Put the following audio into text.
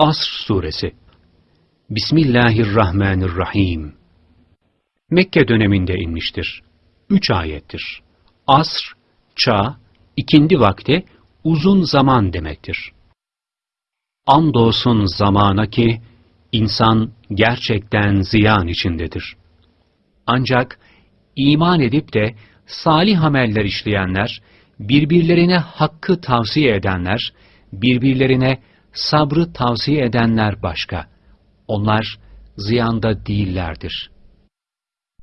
Asr Suresi Bismillahirrahmanirrahim Mekke döneminde inmiştir. Üç ayettir. Asr, çağ, ikindi vakte uzun zaman demektir. Andolsun zamana ki insan gerçekten ziyan içindedir. Ancak iman edip de salih ameller işleyenler, birbirlerine hakkı tavsiye edenler, birbirlerine sabrı tavsiye edenler başka. Onlar ziyanda değillerdir.